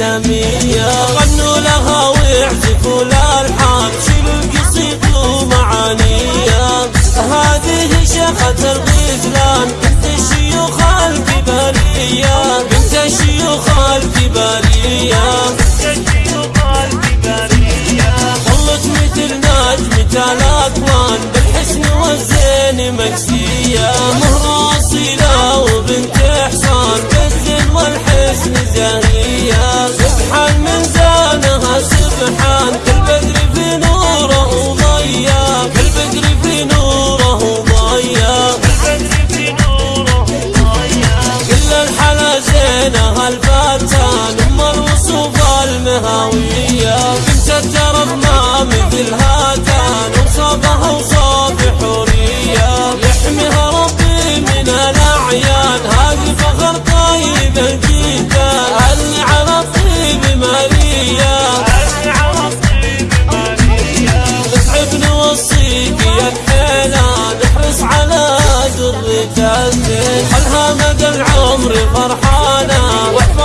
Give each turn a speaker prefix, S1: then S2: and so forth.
S1: سمية غنوا لها ويعزفوا لها الحب الفتان ام الوصوف المهاوية. بنت الدرب ما مثل هاتان وصابها وصاب حورية. يحميها ربي من الأعيان هذه فخر طيب جدا اللي على الطيب ماريا اتعب نوصيك يا الحيلان احرص على الزين خلها مدى العمر فرحان؟ what